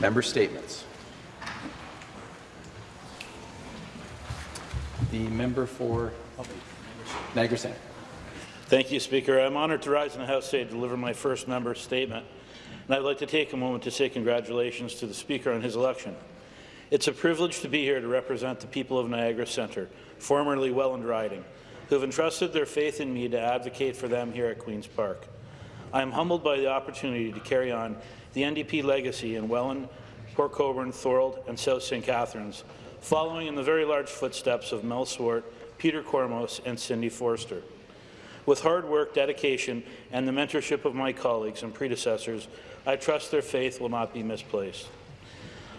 Member statements. The member for oh, Niagara Centre. Thank you, Speaker. I'm honoured to rise in the House today to deliver my first member statement. And I'd like to take a moment to say congratulations to the Speaker on his election. It's a privilege to be here to represent the people of Niagara Centre, formerly Welland Riding, who have entrusted their faith in me to advocate for them here at Queen's Park. I am humbled by the opportunity to carry on the NDP legacy in Welland, Port Colborne, Thorold, and South St. Catharines, following in the very large footsteps of Mel Swart, Peter Kormos, and Cindy Forster. With hard work, dedication, and the mentorship of my colleagues and predecessors, I trust their faith will not be misplaced.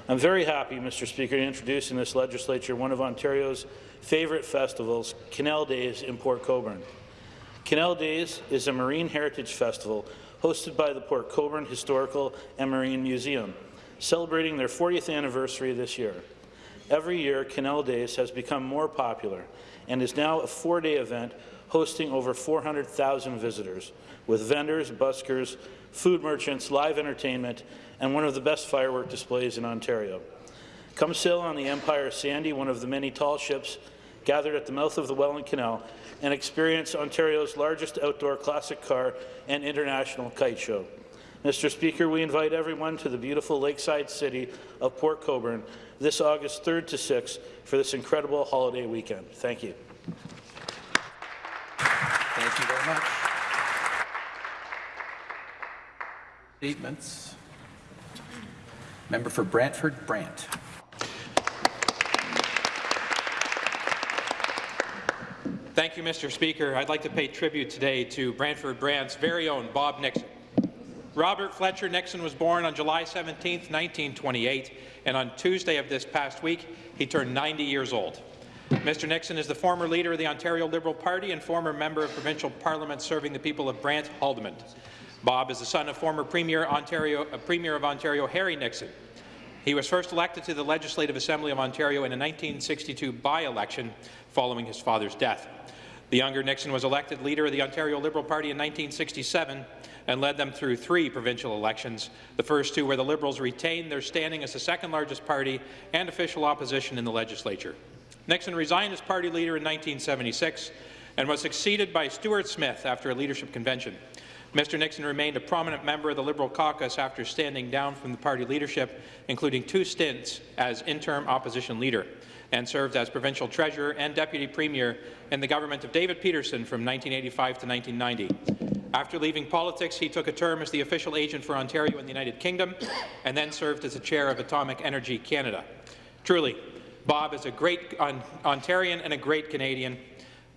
I'm very happy, Mr. Speaker, to introduce in this legislature one of Ontario's favourite festivals, Canal Days in Port Colborne. Canal Days is a marine heritage festival hosted by the Port Colborne Historical and Marine Museum, celebrating their 40th anniversary this year. Every year, Canal Days has become more popular and is now a four-day event hosting over 400,000 visitors, with vendors, buskers, food merchants, live entertainment, and one of the best firework displays in Ontario. Come sail on the Empire Sandy, one of the many tall ships gathered at the mouth of the Welland Canal, and experience Ontario's largest outdoor classic car and international kite show. Mr. Speaker, we invite everyone to the beautiful lakeside city of Port Colborne this August 3rd to 6th for this incredible holiday weekend. Thank you. Thank you very much. Statements. Member for Brantford Brant. Thank you, Mr. Speaker. I'd like to pay tribute today to Brantford Brant's very own Bob Nixon. Robert Fletcher Nixon was born on July 17, 1928, and on Tuesday of this past week, he turned 90 years old. Mr. Nixon is the former leader of the Ontario Liberal Party and former member of provincial parliament serving the people of Brant Haldimand. Bob is the son of former Premier, Ontario, uh, Premier of Ontario Harry Nixon. He was first elected to the Legislative Assembly of Ontario in a 1962 by-election following his father's death. The younger Nixon was elected leader of the Ontario Liberal Party in 1967 and led them through three provincial elections, the first two where the Liberals retained their standing as the second largest party and official opposition in the legislature. Nixon resigned as party leader in 1976 and was succeeded by Stuart Smith after a leadership convention. Mr. Nixon remained a prominent member of the Liberal caucus after standing down from the party leadership, including two stints as interim opposition leader, and served as provincial treasurer and deputy premier in the government of David Peterson from 1985 to 1990. After leaving politics, he took a term as the official agent for Ontario in the United Kingdom, and then served as the chair of Atomic Energy Canada. Truly, Bob is a great Ontarian and a great Canadian,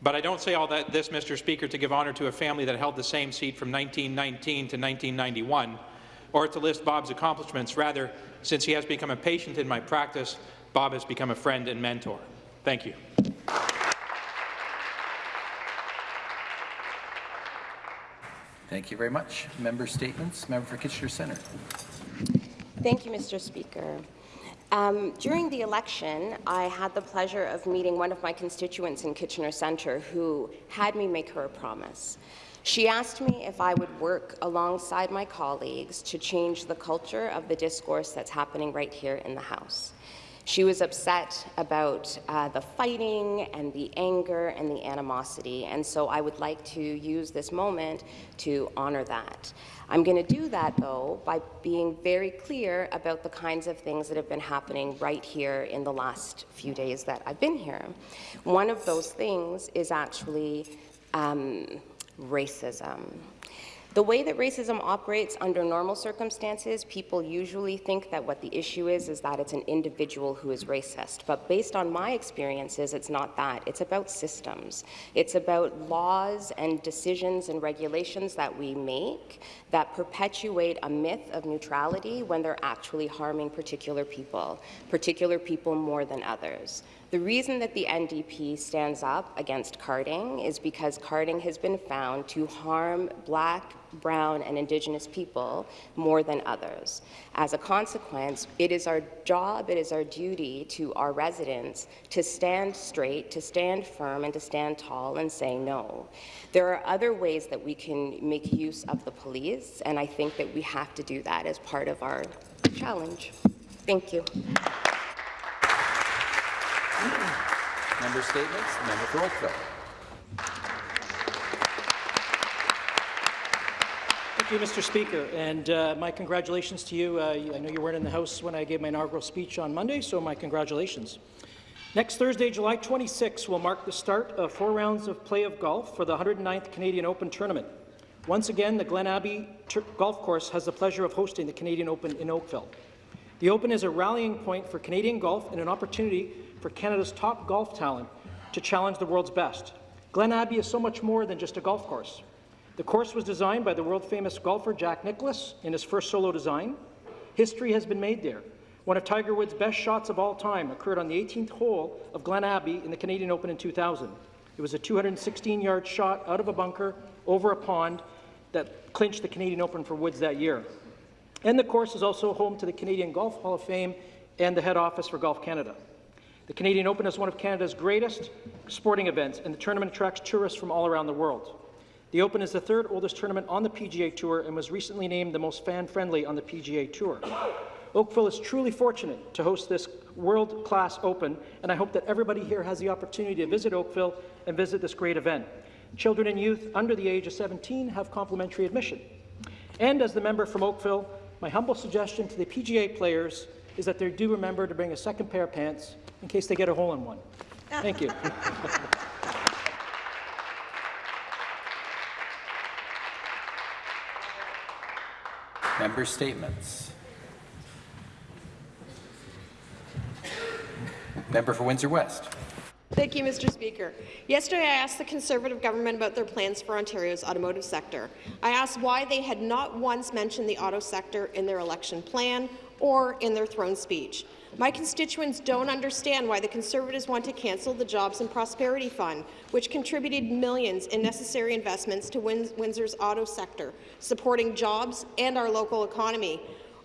but I don't say all that, this, Mr. Speaker, to give honour to a family that held the same seat from 1919 to 1991, or to list Bob's accomplishments. Rather, since he has become a patient in my practice, Bob has become a friend and mentor. Thank you. Thank you very much. Member statements. Member for Kitchener Centre. Thank you, Mr. Speaker. Um, during the election, I had the pleasure of meeting one of my constituents in Kitchener Centre who had me make her a promise. She asked me if I would work alongside my colleagues to change the culture of the discourse that's happening right here in the House. She was upset about uh, the fighting and the anger and the animosity, and so I would like to use this moment to honour that. I'm going to do that, though, by being very clear about the kinds of things that have been happening right here in the last few days that I've been here. One of those things is actually um, racism. The way that racism operates under normal circumstances, people usually think that what the issue is is that it's an individual who is racist. But based on my experiences, it's not that. It's about systems. It's about laws and decisions and regulations that we make that perpetuate a myth of neutrality when they're actually harming particular people, particular people more than others. The reason that the NDP stands up against carding is because carding has been found to harm black, brown, and Indigenous people more than others. As a consequence, it is our job, it is our duty to our residents to stand straight, to stand firm, and to stand tall and say no. There are other ways that we can make use of the police, and I think that we have to do that as part of our challenge. Thank you. Member statements, member for Oakville. Thank you, Mr. Speaker, and uh, my congratulations to you. Uh, I know you weren't in the House when I gave my inaugural speech on Monday, so my congratulations. Next Thursday, July 26, will mark the start of four rounds of play of golf for the 109th Canadian Open Tournament. Once again, the Glen Abbey Golf Course has the pleasure of hosting the Canadian Open in Oakville. The Open is a rallying point for Canadian golf and an opportunity for Canada's top golf talent to challenge the world's best. Glen Abbey is so much more than just a golf course. The course was designed by the world-famous golfer Jack Nicklaus in his first solo design. History has been made there. One of Tiger Woods' best shots of all time occurred on the 18th hole of Glen Abbey in the Canadian Open in 2000. It was a 216-yard shot out of a bunker over a pond that clinched the Canadian Open for Woods that year. And the course is also home to the Canadian Golf Hall of Fame and the head office for Golf Canada. The Canadian Open is one of Canada's greatest sporting events, and the tournament attracts tourists from all around the world. The Open is the third oldest tournament on the PGA Tour and was recently named the most fan-friendly on the PGA Tour. Oakville is truly fortunate to host this world-class Open, and I hope that everybody here has the opportunity to visit Oakville and visit this great event. Children and youth under the age of 17 have complimentary admission. And as the member from Oakville, my humble suggestion to the PGA players is that they do remember to bring a second pair of pants in case they get a hole in one. Thank you. Member statements. Member for Windsor West. Thank you, Mr. Speaker. Yesterday, I asked the Conservative government about their plans for Ontario's automotive sector. I asked why they had not once mentioned the auto sector in their election plan or in their throne speech. My constituents don't understand why the Conservatives want to cancel the Jobs and Prosperity Fund, which contributed millions in necessary investments to Windsor's auto sector, supporting jobs and our local economy.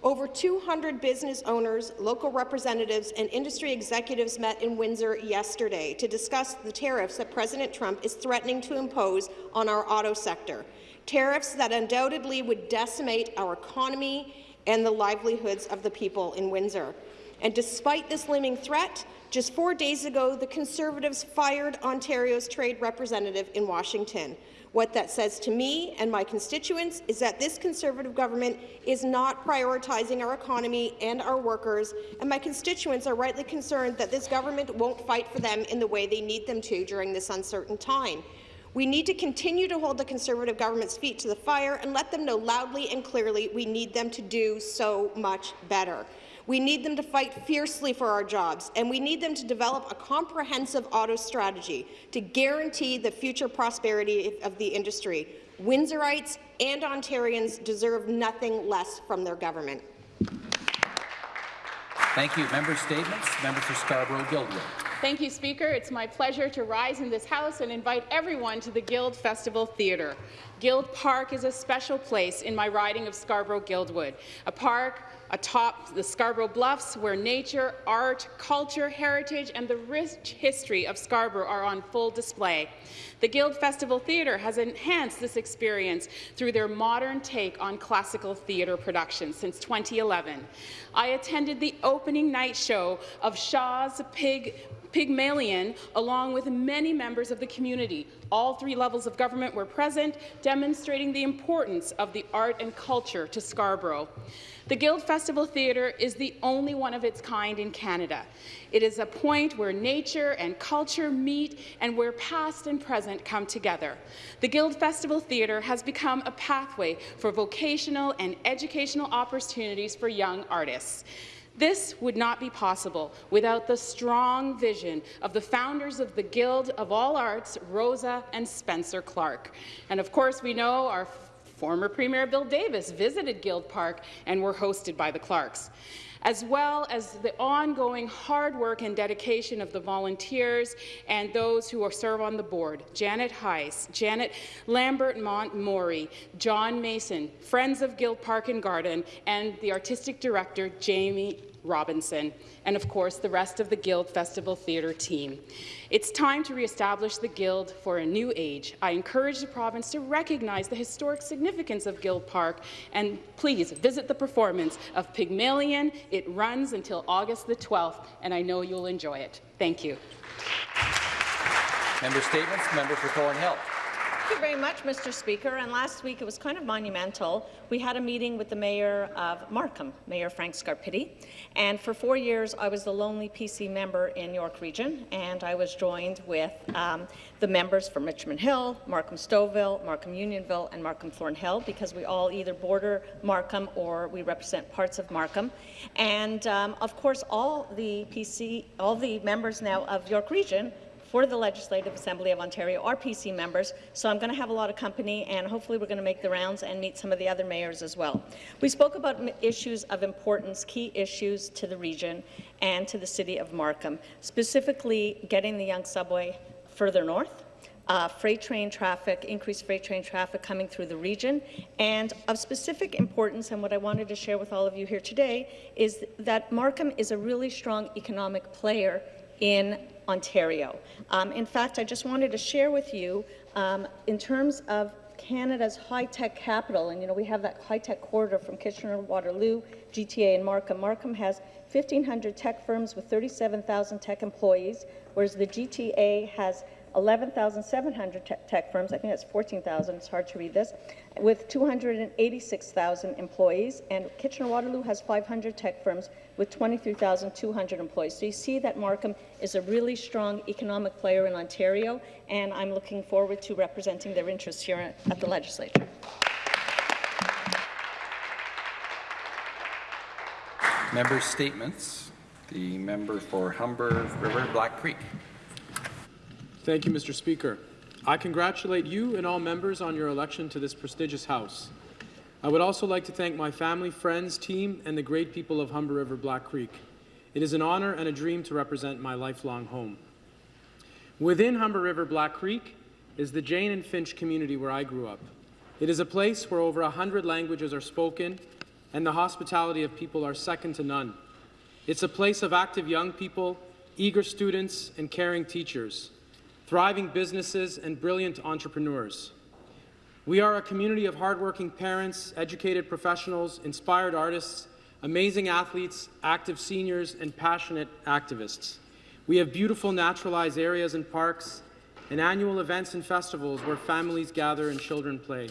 Over 200 business owners, local representatives and industry executives met in Windsor yesterday to discuss the tariffs that President Trump is threatening to impose on our auto sector, tariffs that undoubtedly would decimate our economy and the livelihoods of the people in Windsor. And despite this looming threat, just four days ago, the Conservatives fired Ontario's trade representative in Washington. What that says to me and my constituents is that this Conservative government is not prioritizing our economy and our workers, and my constituents are rightly concerned that this government won't fight for them in the way they need them to during this uncertain time. We need to continue to hold the Conservative government's feet to the fire and let them know loudly and clearly we need them to do so much better. We need them to fight fiercely for our jobs, and we need them to develop a comprehensive auto strategy to guarantee the future prosperity of the industry. Windsorites and Ontarians deserve nothing less from their government. Thank you. Member statements. Member for Scarborough-Guildwood. Thank you, Speaker. It's my pleasure to rise in this House and invite everyone to the Guild Festival Theatre. Guild Park is a special place in my riding of Scarborough-Guildwood, a park atop the Scarborough Bluffs where nature, art, culture, heritage and the rich history of Scarborough are on full display. The Guild Festival Theatre has enhanced this experience through their modern take on classical theatre productions since 2011. I attended the opening night show of Shaw's Pig Pygmalion, along with many members of the community. All three levels of government were present, demonstrating the importance of the art and culture to Scarborough. The Guild Festival Theatre is the only one of its kind in Canada. It is a point where nature and culture meet and where past and present come together. The Guild Festival Theatre has become a pathway for vocational and educational opportunities for young artists. This would not be possible without the strong vision of the founders of the Guild of All Arts, Rosa and Spencer Clark. And of course, we know our former Premier Bill Davis visited Guild Park and were hosted by the Clarks. As well as the ongoing hard work and dedication of the volunteers and those who serve on the board, Janet Heiss, Janet Lambert Montmori, John Mason, Friends of Guild Park and Garden, and the artistic director, Jamie Robinson, and of course the rest of the Guild Festival Theatre team. It's time to re-establish the Guild for a new age. I encourage the province to recognize the historic significance of Guild Park and please visit the performance of Pygmalion. It runs until August the 12th and I know you'll enjoy it. Thank you. Member statements. Member for Thornhill. Thank you very much, Mr. Speaker. And last week it was kind of monumental. We had a meeting with the Mayor of Markham, Mayor Frank Scarpitti. And for four years, I was the lonely PC member in York Region, and I was joined with um, the members from Richmond Hill, Markham Stouffville, Markham Unionville, and Markham Thornhill, because we all either border Markham or we represent parts of Markham. And um, of course, all the PC, all the members now of York Region for the Legislative Assembly of Ontario are PC members, so I'm going to have a lot of company, and hopefully we're going to make the rounds and meet some of the other mayors as well. We spoke about issues of importance, key issues to the region and to the city of Markham, specifically getting the Yonge subway further north, uh, freight train traffic, increased freight train traffic coming through the region. And of specific importance, and what I wanted to share with all of you here today, is that Markham is a really strong economic player in Ontario. Um, in fact, I just wanted to share with you, um, in terms of Canada's high-tech capital, and you know we have that high-tech corridor from Kitchener-Waterloo, GTA, and Markham. Markham has 1,500 tech firms with 37,000 tech employees, whereas the GTA has 11,700 te tech firms, I think that's 14,000, it's hard to read this, with 286,000 employees, and Kitchener-Waterloo has 500 tech firms with 23,200 employees. So you see that Markham is a really strong economic player in Ontario, and I'm looking forward to representing their interests here at the legislature. Member statements. The member for Humber River Black Creek. Thank you, Mr. Speaker. I congratulate you and all members on your election to this prestigious House. I would also like to thank my family, friends, team, and the great people of Humber River Black Creek. It is an honor and a dream to represent my lifelong home. Within Humber River Black Creek is the Jane and Finch community where I grew up. It is a place where over a hundred languages are spoken and the hospitality of people are second to none. It's a place of active young people, eager students, and caring teachers thriving businesses, and brilliant entrepreneurs. We are a community of hardworking parents, educated professionals, inspired artists, amazing athletes, active seniors, and passionate activists. We have beautiful naturalized areas and parks, and annual events and festivals where families gather and children play.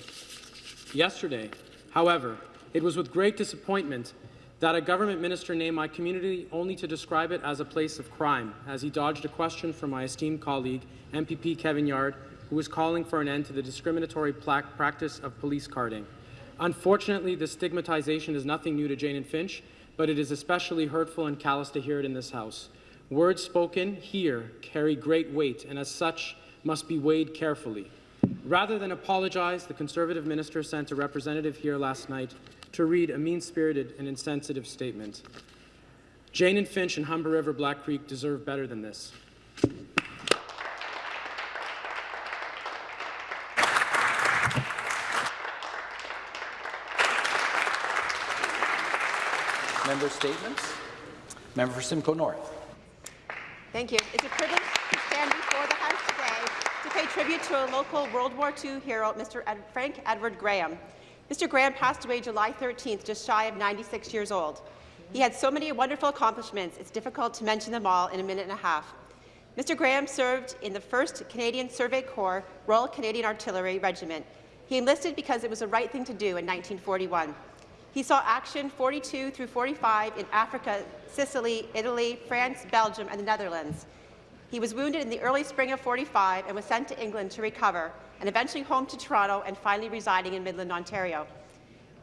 Yesterday, however, it was with great disappointment that a government minister named my community only to describe it as a place of crime, as he dodged a question from my esteemed colleague MPP Kevin Yarde, who was calling for an end to the discriminatory practice of police carding. Unfortunately, the stigmatization is nothing new to Jane and Finch, but it is especially hurtful and callous to hear it in this House. Words spoken here carry great weight, and as such must be weighed carefully. Rather than apologize, the Conservative minister sent a representative here last night to read a mean-spirited and insensitive statement. Jane and Finch and Humber River Black Creek deserve better than this. Member statements. Member for Simcoe North. Thank you. It's a privilege to stand before the House today to pay tribute to a local World War II hero, Mr. Ed Frank Edward Graham. Mr. Graham passed away July 13th, just shy of 96 years old. He had so many wonderful accomplishments, it's difficult to mention them all in a minute and a half. Mr. Graham served in the 1st Canadian Survey Corps Royal Canadian Artillery Regiment. He enlisted because it was the right thing to do in 1941. He saw action 42 through 45 in Africa, Sicily, Italy, France, Belgium, and the Netherlands. He was wounded in the early spring of 45 and was sent to England to recover, and eventually home to Toronto and finally residing in Midland, Ontario.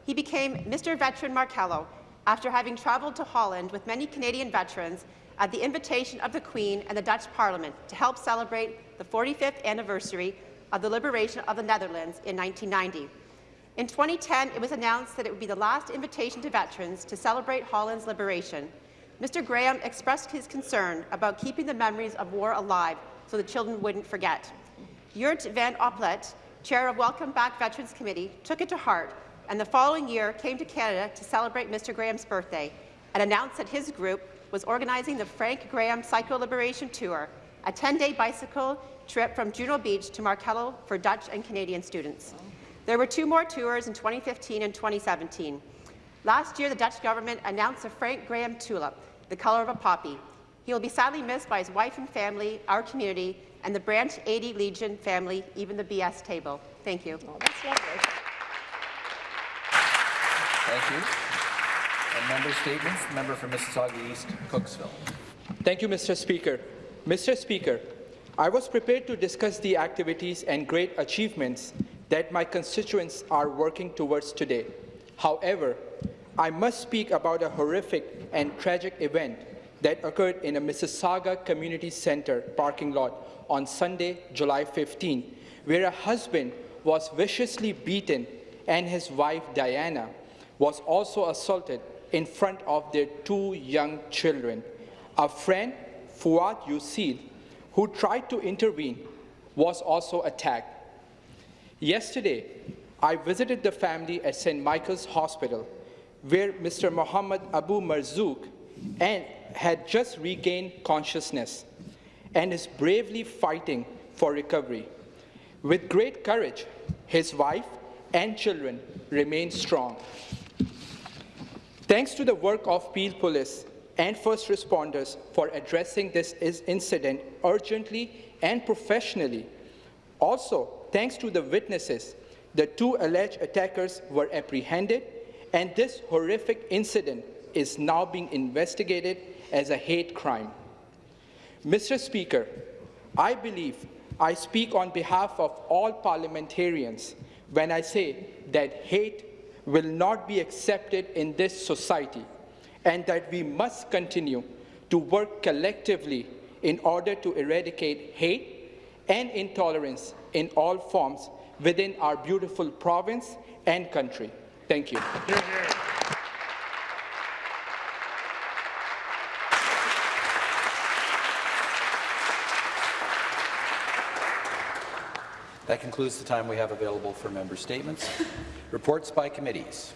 He became Mr. Veteran Markelo after having travelled to Holland with many Canadian veterans at the invitation of the Queen and the Dutch Parliament to help celebrate the 45th anniversary of the liberation of the Netherlands in 1990. In 2010, it was announced that it would be the last invitation to veterans to celebrate Holland's liberation. Mr. Graham expressed his concern about keeping the memories of war alive so the children wouldn't forget. Jurt van Oplet, chair of Welcome Back Veterans Committee, took it to heart and the following year came to Canada to celebrate Mr. Graham's birthday and announced that his group was organizing the Frank Graham Psycho Liberation Tour, a 10-day bicycle trip from Juno Beach to Markelo for Dutch and Canadian students. There were two more tours in 2015 and 2017. Last year, the Dutch government announced the Frank Graham Tulip, the colour of a poppy. He will be sadly missed by his wife and family, our community, and the Branch 80 Legion family, even the BS table. Thank you. Oh, that's lovely. Thank you. And member statements. Member for Mississauga East, Cooksville. Thank you, Mr. Speaker. Mr. Speaker, I was prepared to discuss the activities and great achievements that my constituents are working towards today. However, I must speak about a horrific and tragic event that occurred in a Mississauga Community Center parking lot on Sunday, July 15, where a husband was viciously beaten and his wife, Diana, was also assaulted in front of their two young children. A friend, Fuad Yusil, who tried to intervene, was also attacked. Yesterday, I visited the family at St. Michael's Hospital, where Mr. Muhammad Abu Marzouk and had just regained consciousness and is bravely fighting for recovery. With great courage, his wife and children remain strong. Thanks to the work of Peel Police and first responders for addressing this incident urgently and professionally. Also, thanks to the witnesses, the two alleged attackers were apprehended, and this horrific incident is now being investigated as a hate crime. Mr. Speaker, I believe I speak on behalf of all parliamentarians when I say that hate will not be accepted in this society and that we must continue to work collectively in order to eradicate hate and intolerance in all forms within our beautiful province and country. Thank you. That concludes the time we have available for member statements. Reports by committees.